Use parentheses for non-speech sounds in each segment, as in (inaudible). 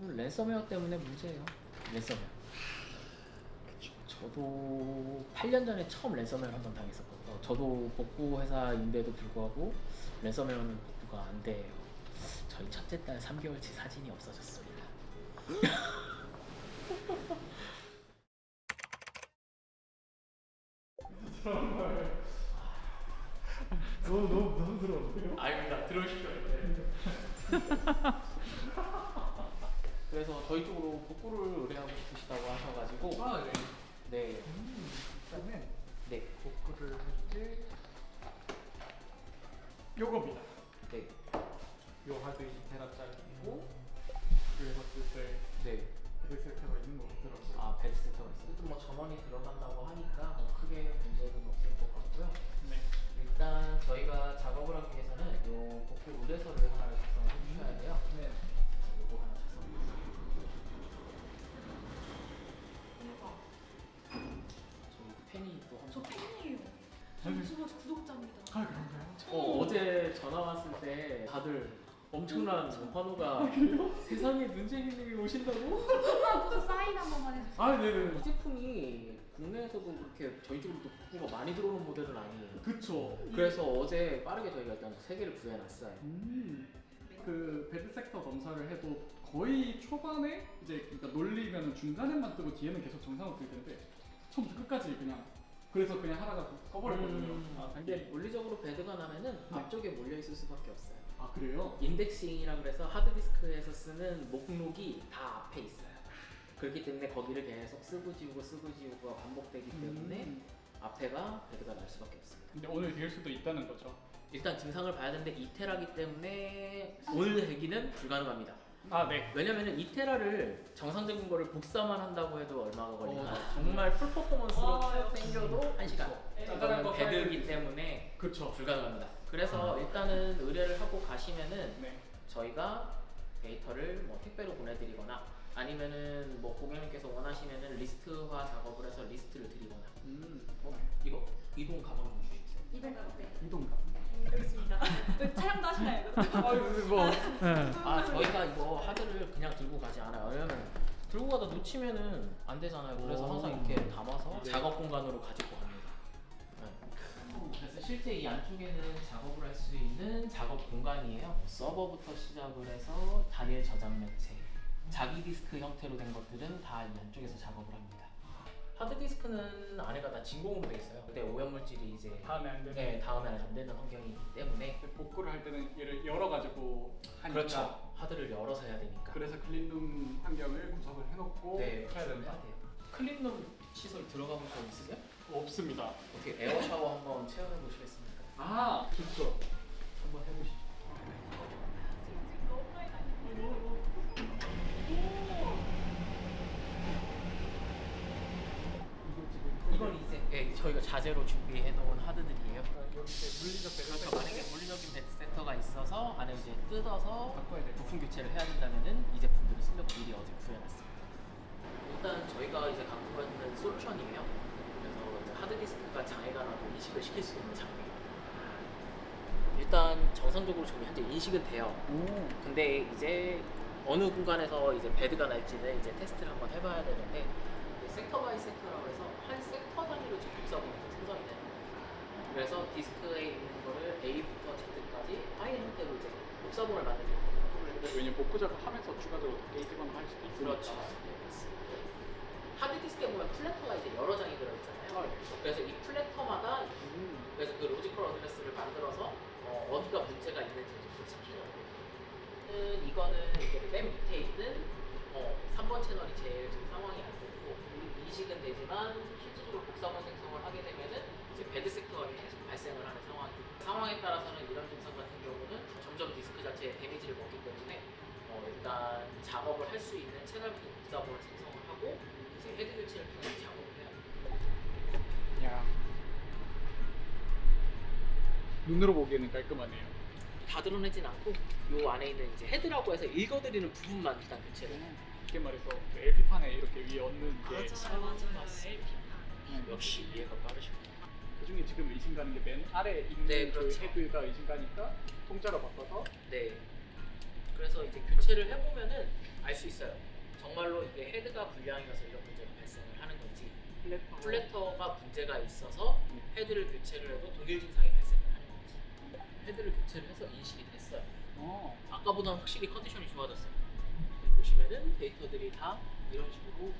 좀 랜섬웨어 때문에 문제예요. 랜섬웨어. 저도 8년 전에 처음 랜섬웨어 한번 당했었거든요. 저도 복구 회사인데도 불구하고 랜섬웨어는 복구가 안 돼요. 저희 첫째 딸 3개월치 사진이 없어졌습니다. 너무 너무 부담스러운데요? 아닙니다. 들어오십시오. (laughs) (laughs) 그래서 저희 쪽으로 복구를 의뢰하고 싶으시다고 하셔가지고 아 네. 네, 일단은 네, 복구를 할때 요겁니다. 네, 요 하드 2테라짜리고 그래서 쓸때 네. 섹터가 있는 것 같더라고요. 아 bad sector가 있어요. 또 뭐 전원이 들어간다고 하니까 뭐 크게 문제는 없을 것 같고요. 네. 일단 저희가 작업을 하기 위해서는 요 복구 의뢰서를 하나 작성을 해주셔야 돼요. 네. 저 펜이 또저 엄청. 팬이에요. 저 구독자입니다. 아 그런가요? 어, 어제 전화 왔을 때 다들 엄청난 환호가 (laughs) 세상에 눈쟁이님이 오신다고? 저 사인 한 번만 해주세요. 아 네네. 이 제품이 국내에서도 그렇게 저희 쪽으로 또 복구가 많이 들어오는 모델은 아니에요. 그쵸. 그래서 어제 빠르게 저희가 일단 세 개를 구해놨어요. 음. 그 배드 섹터 검사를 해도 거의 초반에 이제 그러니까 놀리면 중간에만 뜨고 뒤에는 계속 정상으로 뜨는데 처음부터 끝까지 그냥 그래서 그냥 하다가 꺼버렸거든요. 음, 아, 근데 이게 물리적으로 배드가 나면은 네. 앞쪽에 몰려 있을 수밖에 없어요. 아 그래요? 인덱싱이라 그래서 하드디스크에서 쓰는 목록이 다 앞에 있어요. 그렇기 때문에 거기를 계속 쓰고 지우고 쓰고 지우고가 반복되기 때문에 음. 앞에가 배드가 날 수밖에 없습니다. 근데 오늘 될 수도 있다는 거죠. 일단 증상을 봐야 되는데 2테라기 때문에 오늘 대기는 불가능합니다. 아 네. 왜냐면은 2테라를 정상적인 거를 복사만 한다고 해도 얼마가 걸리나 어. 정말 full performance로 아, 쭉 역시. 당겨도 1시간 짜잘한 bad이기 사야지. 때문에 그쵸. 불가능합니다 그래서 일단은 의뢰를 하고 가시면은 네. 저희가 데이터를 뭐 택배로 보내드리거나 아니면은 뭐 고객님께서 원하시면은 리스트화 작업을 해서 리스트를 드리거나 음. 어, 이거 이동 가방 좀 주시겠어요? 200원. 네. 이동가. 여 기 있습니다. 네, 촬영도 하시나요? 아 이거 뭐. 아 저희가 이거 하드를 그냥 들고 가지 않아요 왜냐면 들고 가다 놓치면은 안 되잖아요 그래서 오. 항상 이렇게 담아서 네. 작업 공간으로 가지고 갑니다 네. 그래서 실제 이 안쪽에는 작업을 할 수 있는 작업 공간이에요 서버부터 시작을 해서 단일 저장 매체 자기 디스크 형태로 된 것들은 다 이 안쪽에서 작업을 합니다 하드디스크는 안에가 다 진공으로 돼 있어요 근데 오염물질이 이제 닿으면 안 되는. 네, 닿으면은 안 되는 환경이기 때문에 복구를 할 때는 얘를 열어가지고 하니까. 그렇죠 하드를 열어서 해야 되니까 그래서 clean room 환경을 구성을 해놓고 네, 해야 된다. 돼요. clean room 시설 들어가본 적 있으세요? 없습니다. 어떻게 에어 샤워 한번 체험해 보시겠습니까? 아 좋죠. 한번 해보시죠. 이건 이제 예, 저희가 자재로 준비해 놓은 하드들이에요. 여기 이제 물리적 bad 만약에 물리적인 bad sector가 있어서 안에 이제 뜯어서. 부품 교체를 해야 된다면은 이 제품들을 쓰려고 미리 어제 구해놨습니다. 일단 저희가 이제 갖고 있는 솔루션이에요. 그래서 하드디스크가 장애가 나도 인식을 시킬 수 있는 장비. 일단 정상적으로 지금 현재 인식은 돼요. 오. 근데 이제 어느 공간에서 이제 bad가 날지는 이제 테스트를 한번 해봐야 되는데 sector by sector라고 해서 한 섹터 단위로 복사본이 생성이 되는 거예요. 그래서 디스크에 있는 거를 A부터 Z까지 파일 형태로 이제 복사본을 만들게 돼요. 왜냐면 복구 작업하면서 추가적으로 damage가 갈 수도 있으니까. 그렇죠. 네. 하드디스크에 보면 platter가 이제 여러 장이 들어있잖아요. 아, 네. 그래서 이 platter마다 음. 그래서 그 logical address를 만들어서 어디가 문제가 있는지 좀 지키는 거예요. 이거는 이제 맨 밑에 있는 어, 3번 채널이 제일 지금 상황이 안 좋고 인식은 되지만 실질적으로 복사본 생성을 하게 되면은 이제 bad sector가 계속 발생을 하는 상황이에요. 상황에 따라서는 이런 증상 같은 경우는 점점 디스크 자체에 damage를 먹기 때문에 어, 일단 작업을 할 수 있는 채널부터 복사본을 생성을 하고 이제 헤드 교체를 통해서 작업을 해야 돼요. 야. 눈으로 보기에는 깔끔하네요. 다 들어내진 않고 요 안에 있는 이제 헤드라고 해서 읽어 들이는 부분만 일단 교체를 해요. 쉽게 말해서 LP판에 이렇게 위에 얹는 게 맞아요, 맞아요. 역시 이해가 빠르시군요. 그중에 지금 의심 가는 게 맨 아래 있는 네, 그 그렇죠. 헤드가 의심 가니까 통짜로 바꿔서 네. 그래서 이제 교체를 해보면은 알 수 있어요. 정말로 이게 헤드가 불량이어서 이런 문제가 발생을 하는 건지 platter. platter가 문제가 있어서 헤드를 교체를 해도 독일 증상이 헤드를 교체를 해서 인식이 됐어요. 어. 아까보다 확실히 컨디션이 좋아졌어요. 보시면은 데이터들이 다 이런 식으로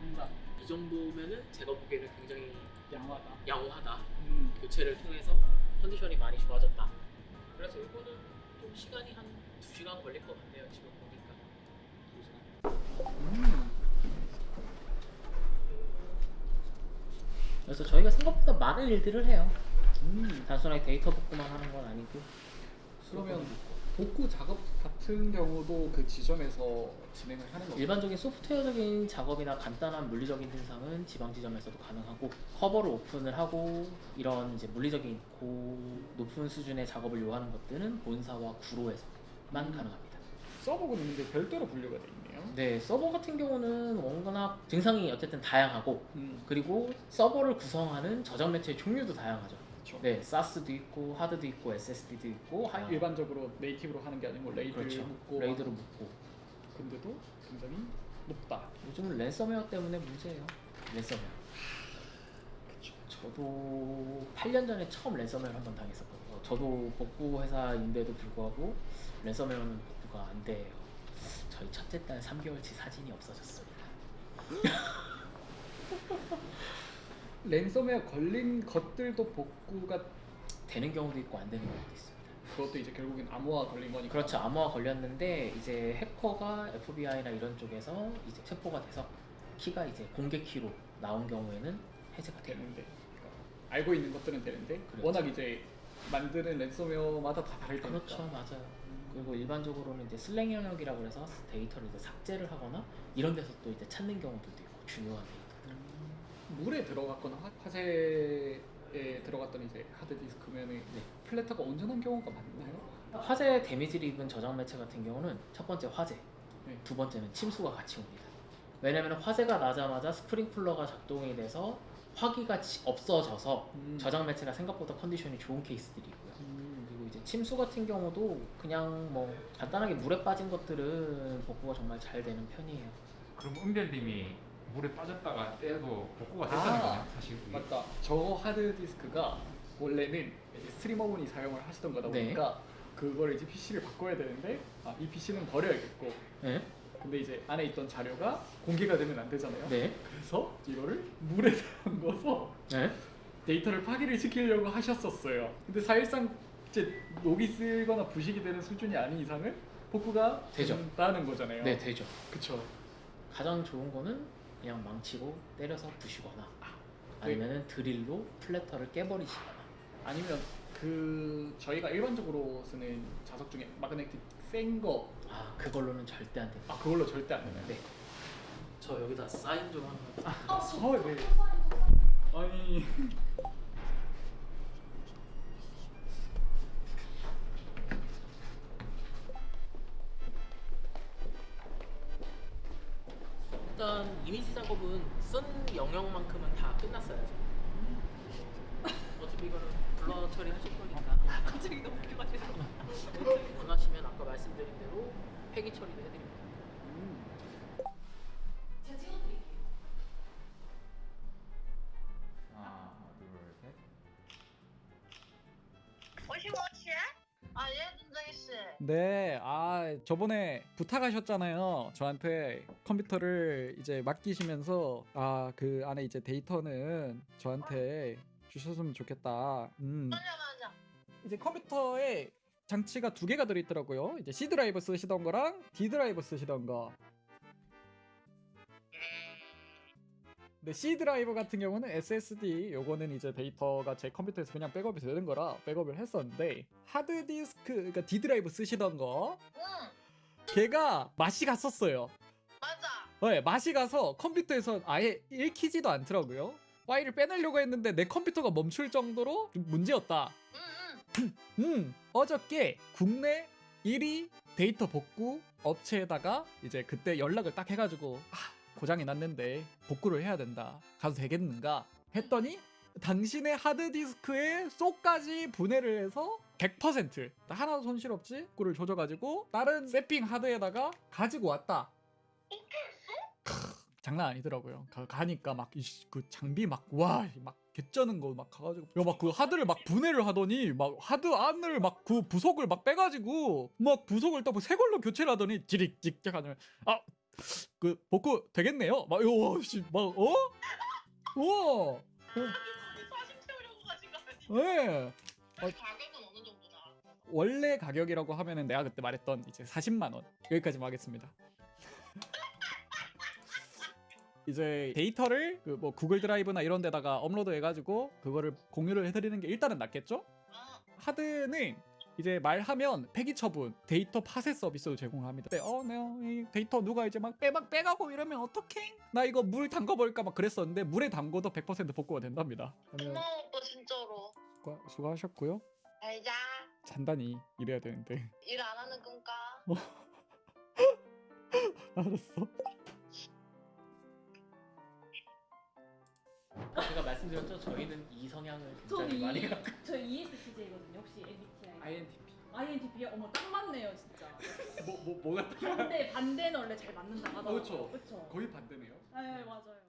뭔가 이 정도면은 제가 보기에는 굉장히 양호하다. 양호하다. 음. 교체를 통해서 컨디션이 많이 좋아졌다. 그래서 이거는 좀 시간이 한 2시간 걸릴 것 같네요. 지금 보니까. 음. 그래서 저희가 생각보다 많은 일들을 해요. 음. 단순하게 데이터 복구만 하는 건 아니고. 그러면 복구 작업 같은 경우도 그 지점에서 진행을 하는 건가요? 일반적인 소프트웨어적인 작업이나 간단한 물리적인 증상은 지방 지점에서도 가능하고 커버를 오픈을 하고 이런 이제 물리적인 고 높은 수준의 작업을 요하는 것들은 본사와 구로에서만 음. 가능합니다. 서버가 있는데 별도로 분류가 돼 있네요. 네, 서버 같은 경우는 워낙 증상이 어쨌든 다양하고 음. 그리고 서버를 구성하는 저장 매체의 종류도 다양하죠. 그렇죠. 네, SAS도 있고 하드도 있고 SSD도 있고 하- 아, 일반적으로 native로 하는 게 아니고 RAID 그렇죠. 묶고 RAID로 묶고 근데도 굉장히 높다. 요즘은 랜섬웨어 때문에 문제예요. 랜섬웨어. 그렇죠. 저도 8년 전에 처음 랜섬웨어를 한번 당했었거든요. 저도 복구 회사인데도 불구하고 랜섬웨어는 복구가 안 돼요. 저희 첫째 딸 3개월치 사진이 없어졌습니다. (laughs) 랜섬웨어 걸린 것들도 복구가 되는 경우도 있고 안 되는 경우도 있습니다. 그것도 이제 결국엔 암호화 걸린 거니까. 그렇죠. 암호화 걸렸는데 이제 해커가 FBI나 이런 쪽에서 이제 체포가 돼서 키가 이제 공개 키로 나온 경우에는 해제가. 되는데 그러니까 알고 있는 것들은 되는데 그렇죠. 워낙 이제 만드는 랜섬웨어마다 다 다를 테니까. 그렇죠, 맞아요. 그리고 일반적으로는 이제 슬랭 영역이라고 해서 데이터를 이제 삭제를 하거나 이런 데서 또 이제 찾는 경우들도 있고 중요한 데이터. 물에 들어갔거나 화- 화재에 들어갔던 이제 하드디스크면은 네. platter가 온전한 경우가 많나요? 화재 damage를 입은 저장 매체 같은 경우는 첫 번째 화재, 네. 두 번째는 침수가 같이 옵니다. 왜냐면 화재가 나자마자 스프링클러가 작동이 돼서 화기가 지- 없어져서 음. 저장 매체가 생각보다 컨디션이 좋은 케이스들이 있고요. 음. 그리고 이제 침수 같은 경우도 그냥 뭐 간단하게 물에 빠진 것들은 복구가 정말 잘 되는 편이에요. 그럼 은별님이 물에 빠졌다가 떼도 복구가 됐다는 아, 거네 사실 그게. 맞다. 저 하드디스크가 원래는 이제 스트리머분이 사용을 하시던 거다 네. 보니까 그걸 이제 PC를 바꿔야 되는데 아, 이 PC는 버려야겠고 네? 근데 이제 안에 있던 자료가 공개가 되면 안 되잖아요. 네? 그래서 이거를 물에 (laughs) 담궈서 네? 데이터를 파기를 시키려고 하셨었어요. 근데 사실상 이제 녹이 쓰거나 부식이 되는 수준이 아닌 이상은 복구가 되죠. 된다는 거잖아요. 네, 되죠. 그쵸. 가장 좋은 거는 그냥 망치고 때려서 부시거나 네. 아니면은 드릴로 플래터를 깨버리시거나 아니면 그 저희가 일반적으로 쓰는 자석 중에 마그네틱 센 거, 아 그걸로는 절대 안 됩니다. 아 그걸로 절대 안 되나요? 네. 저 여기다 사인 좀 하면 아, 어, 네. 아니 이미지 작업은 쓴 영역만큼은 다 끝났어요. 지금. 어차피 이거는 블러 처리하실 거니까 갑자기 너무 웃겨가지고. 원하시면 아까 말씀드린 대로 폐기 처리도 해드립니다. 네, 아 저번에 부탁하셨잖아요. 저한테 컴퓨터를 이제 맡기시면서 아 그 안에 이제 데이터는 저한테 주셨으면 좋겠다. 음. 맞아 맞아. 이제 컴퓨터에 장치가 두 개가 들어있더라고요. 이제 C 드라이버 쓰시던 거랑 D 드라이버 쓰시던 거. 근데 C 드라이버 같은 경우는 SSD 요거는 이제 데이터가 제 컴퓨터에서 그냥 백업이 되는 거라 백업을 했었는데 하드디스크 그러니까 D 드라이브 쓰시던 거 걔가 맛이 갔었어요. 맞아. 네 맛이 가서 컴퓨터에서 아예 읽히지도 않더라고요. 파일을 빼내려고 했는데 내 컴퓨터가 멈출 정도로 문제였다. 음, 음 어저께 국내 1위 데이터 복구 업체에다가 이제 그때 연락을 딱 해가지고 아, 고장이 났는데 복구를 해야 된다. 가도 되겠는가? 했더니 당신의 하드디스크에 쏙까지 분해를 해서 100% 하나 도 손실 없이 그를 조져가지고 다른 세핑 하드에다가 가지고 왔다. 크, 장난 아니더라고요. 가, 가니까 막 그 장비 막 와 막 개쩌는 거 막 가가지고 야막그 하드를 막 분해를 하더니 막 하드 안을 막 그 부속을 막 빼가지고 막 부속을 또새 걸로 교체를 하더니 지릭 찍찍 하면 아 그 복구 되겠네요. 막 이거 씨막 어? 와 사심 채우려고 가신 거 아니야? 예. 가격은 어느 정도나? 원래 가격이라고 하면은 내가 그때 말했던 이제 40만 원 여기까지만 하겠습니다. (laughs) 이제 데이터를 그 뭐 구글 드라이브나 이런 데다가 업로드 해가지고 그거를 공유를 해드리는 게 일단은 낫겠죠? 아, 하드는 이제 말하면 폐기 처분, 데이터 파쇄 서비스도 제공합니다. 네, 어, 네, 이 데이터 누가 이제 막 빼막 빼가고 이러면 어떡해? 나 이거 물 담가버릴까 막 그랬었는데 물에 담궈도 100% 복구가 된답니다. 그러면 고마워 오빠 진짜로. 수고, 수고하셨고요. 잘 자. 잔단히 일해야 되는데. 일 안 하는 건가? (laughs) 알았어. 제가 말씀드렸죠. 저희는 이 성향을 굉장히 많이 이, 갖고 저 ESTJ거든요. 혹시 INTP. INTP 어머 딱 맞네요 진짜. 뭐 뭐 뭐가 반대 반대는 원래 잘 맞는다 하더라고요. 그렇죠. 그렇죠. 거의 반대네요. 네 맞아요.